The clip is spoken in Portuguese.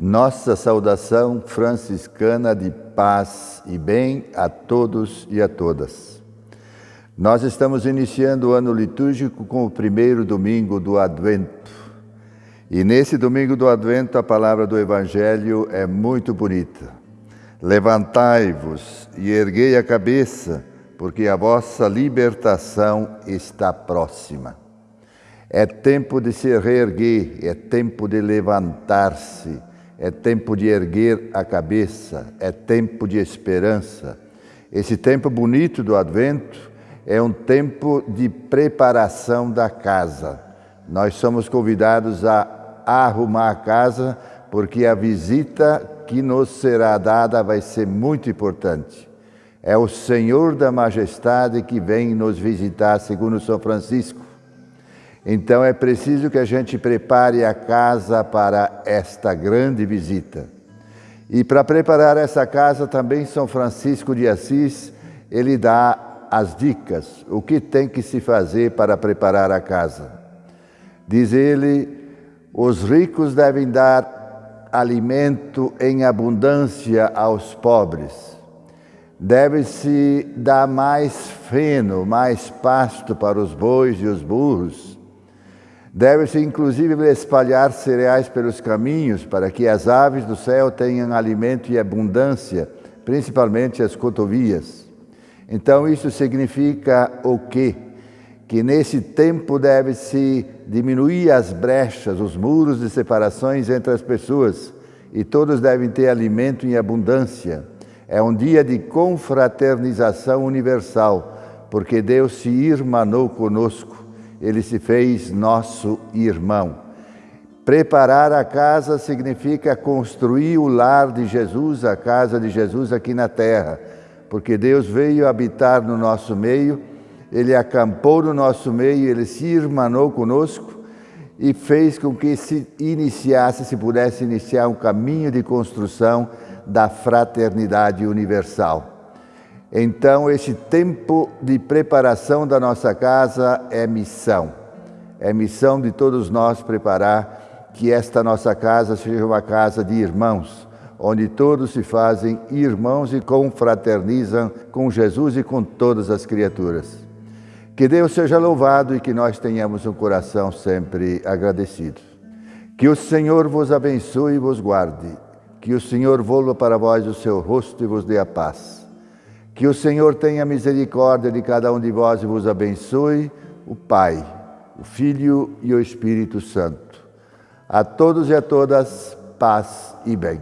Nossa saudação franciscana de paz e bem a todos e a todas. Nós estamos iniciando o ano litúrgico com o primeiro domingo do Advento. E nesse domingo do Advento, a palavra do Evangelho é muito bonita. Levantai-vos e erguei a cabeça, porque a vossa libertação está próxima. É tempo de se reerguer, é tempo de levantar-se é tempo de erguer a cabeça, é tempo de esperança. Esse tempo bonito do Advento é um tempo de preparação da casa. Nós somos convidados a arrumar a casa porque a visita que nos será dada vai ser muito importante. É o Senhor da Majestade que vem nos visitar, segundo São Francisco. Então é preciso que a gente prepare a casa para esta grande visita. E para preparar essa casa também São Francisco de Assis, ele dá as dicas, o que tem que se fazer para preparar a casa. Diz ele, os ricos devem dar alimento em abundância aos pobres. Deve-se dar mais feno, mais pasto para os bois e os burros Deve-se inclusive espalhar cereais pelos caminhos para que as aves do céu tenham alimento e abundância, principalmente as cotovias. Então isso significa o quê? Que nesse tempo deve-se diminuir as brechas, os muros de separações entre as pessoas e todos devem ter alimento em abundância. É um dia de confraternização universal, porque Deus se irmanou conosco ele se fez nosso irmão. Preparar a casa significa construir o lar de Jesus, a casa de Jesus aqui na terra, porque Deus veio habitar no nosso meio, Ele acampou no nosso meio, Ele se irmanou conosco e fez com que se iniciasse, se pudesse iniciar um caminho de construção da fraternidade universal. Então, esse tempo de preparação da nossa casa é missão. É missão de todos nós preparar que esta nossa casa seja uma casa de irmãos, onde todos se fazem irmãos e confraternizam com Jesus e com todas as criaturas. Que Deus seja louvado e que nós tenhamos um coração sempre agradecido. Que o Senhor vos abençoe e vos guarde. Que o Senhor volva para vós o seu rosto e vos dê a paz. Que o Senhor tenha misericórdia de cada um de vós e vos abençoe, o Pai, o Filho e o Espírito Santo. A todos e a todas, paz e bem.